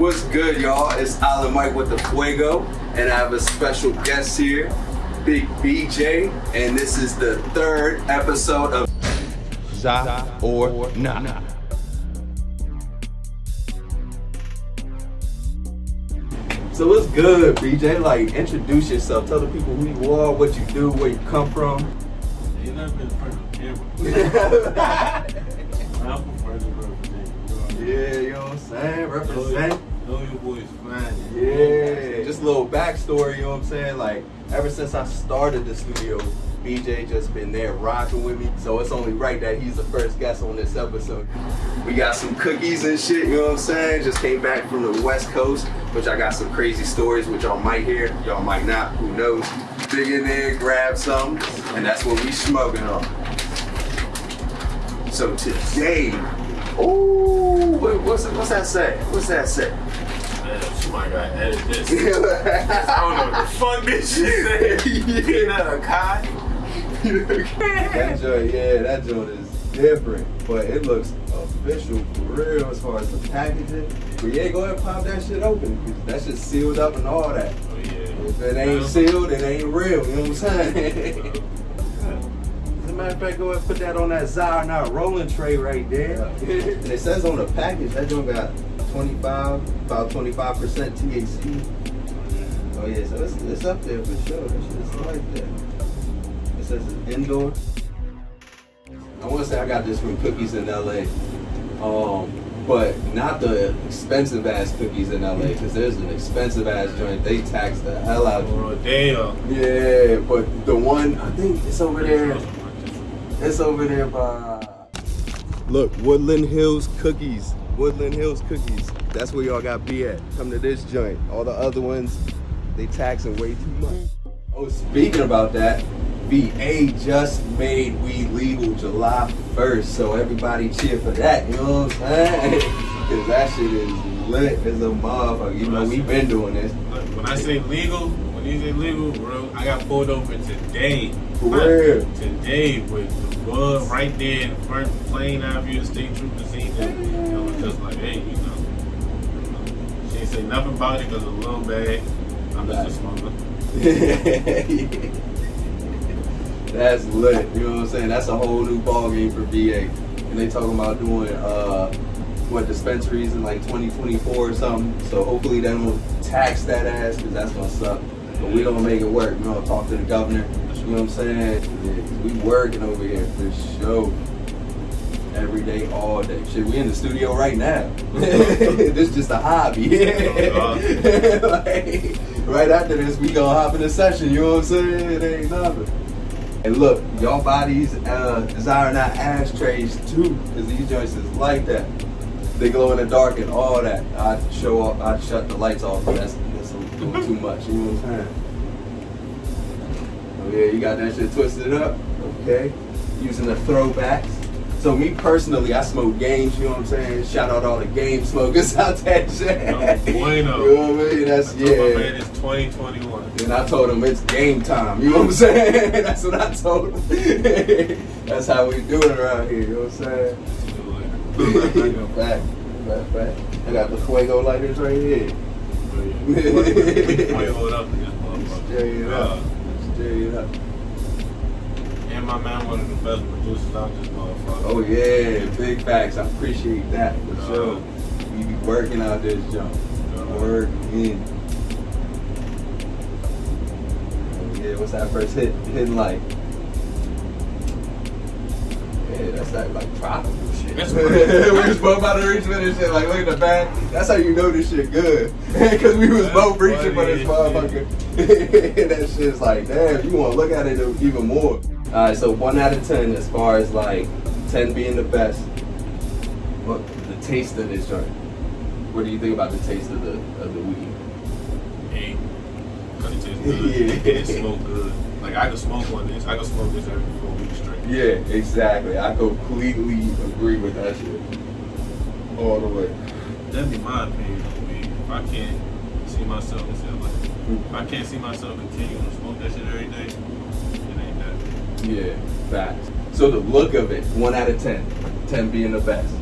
What's good, y'all? It's Island Mike with the Fuego, and I have a special guest here, Big BJ, and this is the third episode of Za or Nah. So what's good, BJ? Like, introduce yourself. Tell the people who you are, what you do, where you come from. You never been in front of the camera. I'm from Frederick, Virginia. Yeah, you know what I'm saying? Represent. Know your boy's fine. Yeah, just a little backstory, you know what I'm saying? Like, ever since I started the studio, BJ just been there rocking with me. So it's only right that he's the first guest on this episode. We got some cookies and shit, you know what I'm saying? Just came back from the West Coast, which I got some crazy stories, which y'all might hear, y'all might not, who knows. Dig in there, grab some, and that's what we smoking on. So today, ooh, what- what's, what's that say? What's that say? Somebody gotta edit this. I don't know what the fuck this shit say. Peanut cotton? that joint, yeah, that joint is different, but it looks official for real as far as the packaging. But yeah, go ahead and pop that shit open that shit's sealed up and all that. Oh yeah. If it ain't sealed, it ain't real. You know what I'm saying? As a matter of fact, go ahead and put that on that Za or Nah rolling tray right there. and it says on the package that joint got 25, about 25% THC. Oh yeah, so it's, it's up there for sure. That shit's like that. It says it's indoor. I want to say I got this from Cookies in LA. Um, but not the expensive ass cookies in LA, because there's an expensive ass joint. They tax the hell out of you. Oh damn. Yeah, but the one I think it's over there. It's over there by. Look, Woodland Hills Cookies. Woodland Hills Cookies. That's where y'all got to be at. Come to this joint. All the other ones, they taxing way too much. Oh, speaking about that, VA just made weed legal July 1st, so everybody cheer for that. You know what I'm saying? Because that shit is lit as a motherfucker. You know, we've been doing this. When I say legal, when you say legal, bro, I got pulled over today. For real? Today with the bud right there in front, plain Avenue, the state trooper seen it. And I was just like, hey, you know. She ain't say nothing about it because of the little bag. I'm just a smuggler. That's lit. You know what I'm saying? That's a whole new ball game for VA. And they talking about doing uh what dispensaries in like 2024 or something. So hopefully they don't tax that ass because that's gonna suck. But we gonna make it work. We gonna talk to the governor. You know what I'm saying? Yeah, we working over here for sure. Every day, all day. Shit, we in the studio right now. this is just a hobby. like, right after this, we gonna hop in a session. You know what I'm saying? It ain't nothing. And look, y'all bodies uh, desire not ashtrays too, because these joints is like that. They glow in the dark and all that. I'd show off, I'd shut the lights off, but that's, that's a little too much. You know what I'm saying? Oh yeah, you got that shit twisted up. Okay. Using the throwbacks. So me personally, I smoke games, you know what I'm saying? Shout out all the game smokers out there. No bueno. You know what I mean? That's I yeah. man it's 2021. And I told him it's game time. You know what I'm saying? That's what I told him. That's how we do it around here. You know what I'm saying? Fact, fact, fact. I got the fuego lighters right here. Oh, Wait, hold up to this motherfucker. Stir it up. Stir it up. And my man, one of the best producers out this motherfucker. Oh yeah, big facts. I appreciate that for Uh, sure. We be working out this jump. Uh, Working. Oh, yeah, what's that first hit? Hitting like. Yeah, that's that like tropical shit. We was both about to reach for this shit. Like, look at the back. That's how you know this shit good. Because we was That's both reaching for this motherfucker. that shit's like, damn, you want to look at it even more. All right, so one out of ten as far as like ten being the best. What the taste of this joint? What do you think about the taste of the of the weed? Hey, cause it tastes good. Yeah. It smoke good. Like I could smoke on this. I could smoke this every four weeks straight. Yeah, exactly. I completely agree with that shit. All the way. That'd be my opinion on weed. If I can't see myself, like, if I can't see myself continuing to smoke that shit every day, it ain't that. Yeah, facts. So the look of it, one out of ten. Ten being the best.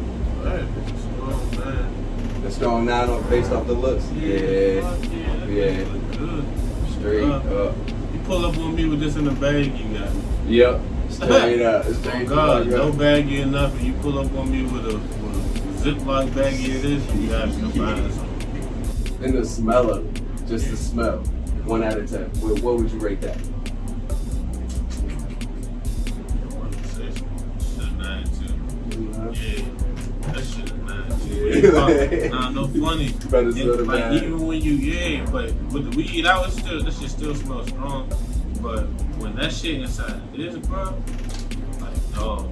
Alright, strong man. A strong nine on based off the looks. Yeah. yeah. Yeah. look good. Straight Uh, up. You pull up on me with this in the bag you got. Yep. Straight up. Oh Straight God, up. no baggy enough, and you pull up on me with a, with a Ziploc baggy of this, you got to find something. And the smell of it. Just the smell. One out of ten. What, what would you rate that? Yeah, that shit is nine. Nah, no funny. Better still like even when you yeah, but with the weed out, it's still that shit still smells strong. But when that shit inside this, bro, like dog,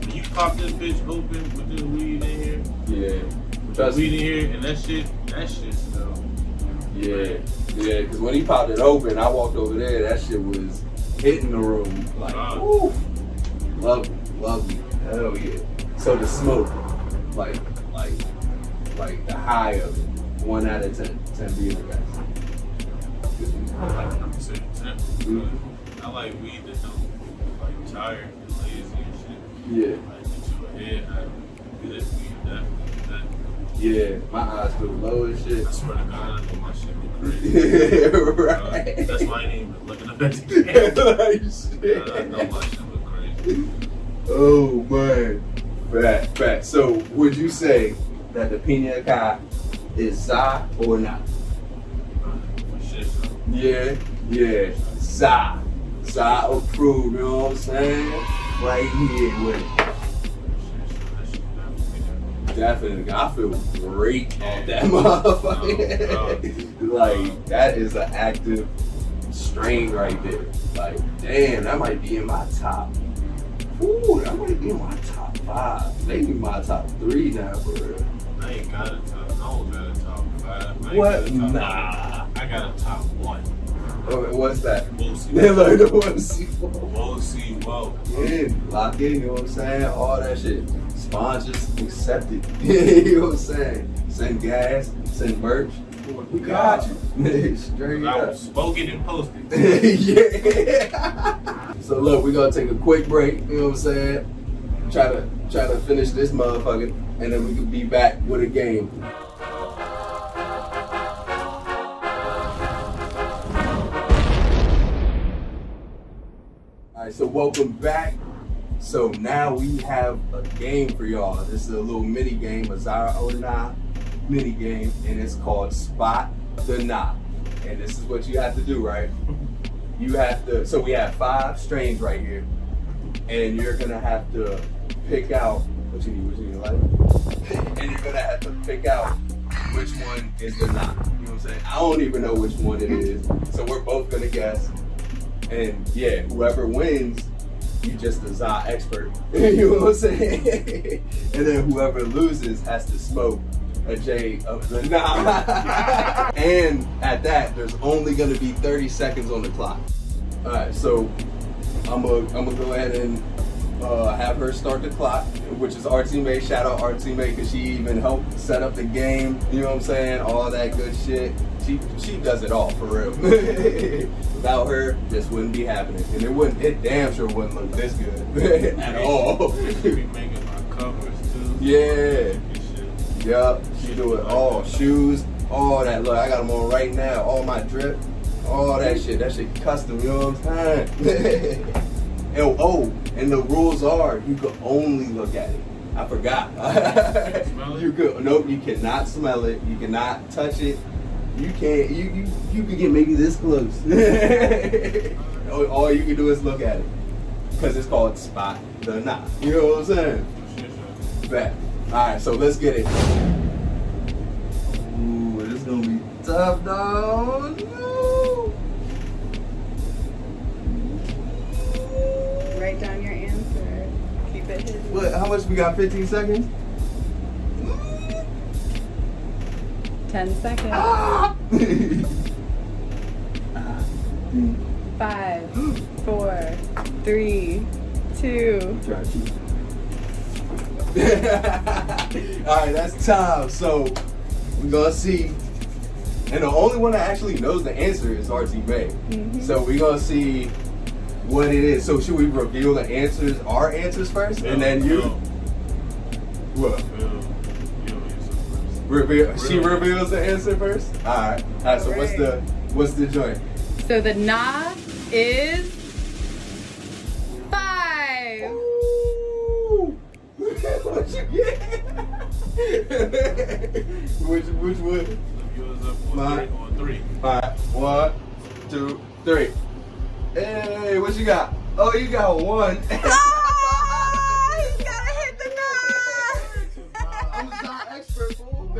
when you pop this bitch open with this weed in here, Yeah. Trust weed in here, and that shit, that shit smell. Yeah. Yeah, because when he popped it open, I walked over there, that shit was hitting the room. Like, woo. Lovely. Lovely. Hell yeah. So the smoke, like, like, like the high of it, one out of ten. Ten being the best. I like number six. yeah. I like weed that don't like tired and lazy and shit. Yeah. Like get you ahead. I good weed definitely. That, Yeah. My eyes feel low as shit. I swear to God, I know my shit be crazy. Yeah, Uh, right. that's why I ain't even looking up at the camera. like I know my shit look crazy. Oh man. Fact, fact. So would you say that the pina colada is za or not? For shit, so. Yeah, yeah. Za. Za approved, you know what I'm saying? Right here with it. Definitely. I feel great off that oh, motherfucker. like, that is an active strain right there. Like, damn, that might be in my top. Ooh, that might be in my top five. Maybe my top three now, for real. I ain't got a top. I don't got a top five. I What? top Nah. I got a top one. Oh, What's that? We'll see. They like the one see We'll see. Whoa. Yeah, lock in, you know what I'm saying? All that shit. Sponsors accepted. you know what I'm saying? Send gas, send merch. We got you. Straight I was spoken and posted. yeah. so look, we're gonna take a quick break, you know what I'm saying? Try to try to finish this motherfucker, and then we can be back with a game. Alright, so welcome back. So now we have a game for y'all. This is a little mini game, a Za or Nah mini game, and it's called Spot the Nah. And this is what you have to do, right? You have to, so we have five strains right here, and you're gonna have to pick out what you need, what you need, and you're gonna have to pick out which one is the knot. You know what I'm saying? I don't even know which one it is, so we're both gonna guess. And yeah, whoever wins, you just a za expert. you know what I'm saying? and then whoever loses has to smoke a J of the nah. and at that, there's only gonna be 30 seconds on the clock. All right, so I'm gonna I'm gonna go ahead and uh, have her start the clock, which is our teammate. Shout out our teammate because she even helped set up the game. You know what I'm saying? All that good shit. She she does it all for real. Without her, this wouldn't be happening, and it wouldn't. It damn sure wouldn't look this good at all. She be making my covers too. Yeah. Yup, she do it all. Shoes, all that. Look, I got them on right now. All my drip, all that shit. That shit custom, you know what I'm saying? and, oh, and the rules are you could only look at it. I forgot. Smell it? you could nope, you cannot smell it. You cannot touch it. You can't. You you you could get maybe this close. all, all you can do is look at it because it's called spot the knot. You know what I'm saying? Shit, Bet. Alright, so let's get it. Ooh, this is gonna be tough, dog. No. Write down your answer. Keep it hidden. What? How much we got? 15 seconds? Ten seconds. Ah! Five, four, three, two. Try to cheat. Alright, that's time. So we're gonna see. And the only one that actually knows the answer is RT May. Mhm. So we're gonna see what it is. So should we reveal the answers, our answers first, and then you? Phil, What? Phil, you answer first. Reveal, she reveals the answer first. All right. All right. So what's the what's the joint? So the nah is what you get? which which one? So yours up on Mine. three, on three. All right. One, two, three. Hey, what you got? Oh, you got one. Oh, you gotta hit the I'm nah. not expert, fool.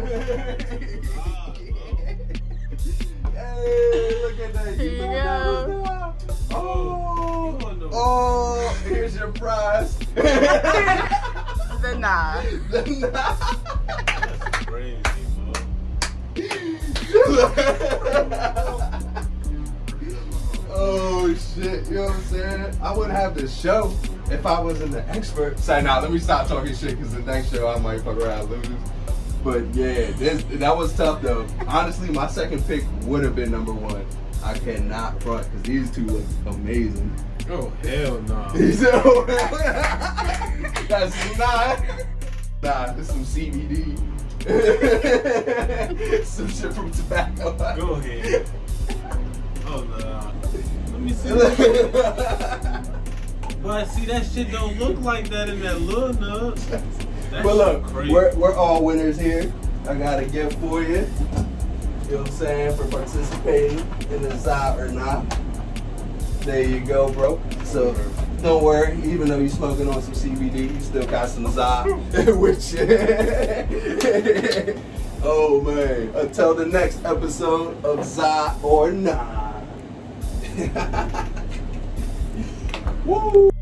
hey, look at that. Here you know go. that Oh, oh, here's your prize. Nah. That's crazy, oh shit, you know what I'm saying? I wouldn't have this show if I wasn't the expert. Say now, let me stop talking shit because the next show I might fuck around lose. But yeah, this that was tough though. Honestly, my second pick would have been number one. I cannot front because these two look amazing. Oh hell no. So, oh, that's not. Nah, this some CBD. some shit from tobacco. Go ahead. Oh no. Let me see. But see that shit don't look like that in that little nut. That but look, crazy. we're, we're all winners here. I got a gift for you. You know what I'm saying? For participating in the Za or Nah. There you go, bro. So don't worry, even though you're smoking on some CBD, you still got some Zot. Which Oh man. Until the next episode of Za or Nah. Woo!